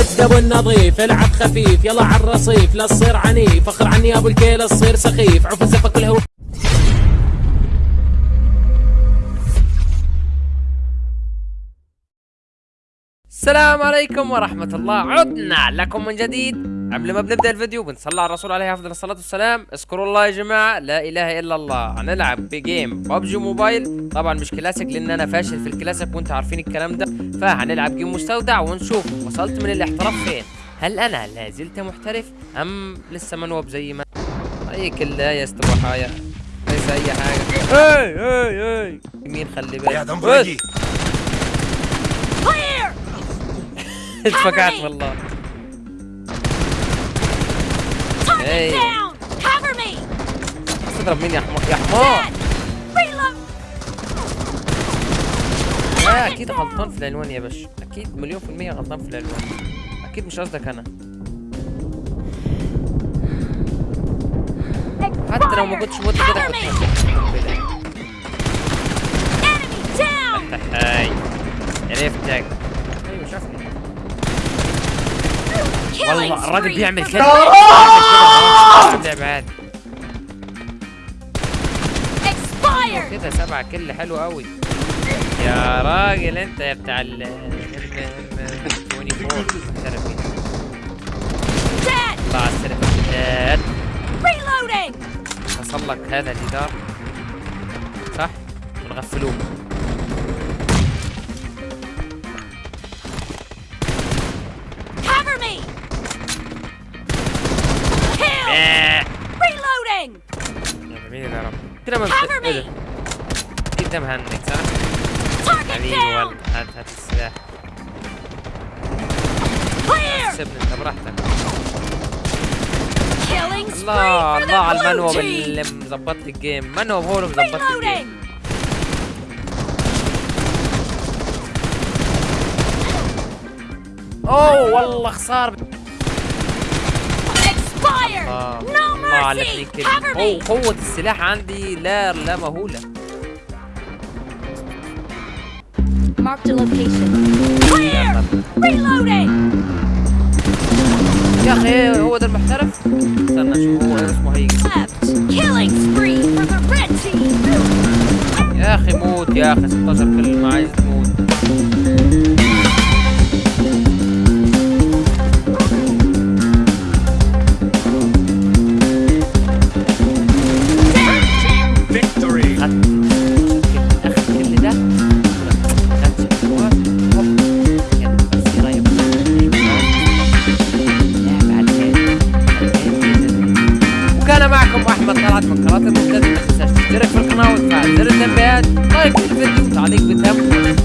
شد أبو النظيف العب خفيف يلا على الرصيف لا تصير عنيف فخر عني أبو الكيل تصير سخيف عوف الزفة كلها السلام عليكم ورحمة الله. عدنا لكم من جديد. قبل ما بنبدأ الفيديو بنصلي على الرسول عليه أفضل الصلاة والسلام. اذكروا الله يا جماعة لا إله إلا الله. هنلعب بجيم ببجي موبايل. طبعا مش كلاسيك لأن أنا فاشل في الكلاسيك وأنتم عارفين الكلام ده. فهنلعب جيم مستودع ونشوف وصلت من الاحتراف فين. هل أنا لا زلت محترف أم لسه منوب زي ما اي كلا يا استوحايا ليس أي حاجة. أي أي أي. مين خلي بالك. يا دمبرجي. اتفكعت والله. Me! تضرب مين يا حمار. يا حمار! لا أكيد غلطان في العنوان يا باشا. أكيد مليون في المية غلطان في العنوان أكيد مش قصدك أنا. حتى لو ما كنتش مت كده كنت هاي عرفتك. والله الراجل بيعمل كده. the بيعمل كده سبعة كل حلو قوي يا راجل أنت يا بتاع ال ال 24 سيرفي Dead! طلع Reloading! حصل لك هذا الجدار صح؟ ونغفلوه يا جميل يا رب كده ما Cover إيه ده me! أكيد ده مهنج صح حبيبي! والله هات هات السلاح! سيبني انت براحتك الله الله على المنوب! اللي مظبط لي الجيم منوب هو اللي مظبط لي! الجيم أوه والله خساره على كده Cover قوة السلاح عندي لا لا مهولة Marked a location. Clear! Reloading! يا أخي هو ده المحترف استنى أشوف هو اسمه هيجي Left! Killing spree for the red team! يا أخي موت يا أخي 16 كلمة عايز وكان معكم احمد طلعت من قناه المبتدئ ما تنساش تشترك في القناه وتفعل زر التنبيهات. لايك للفيديو تعليق بالدم.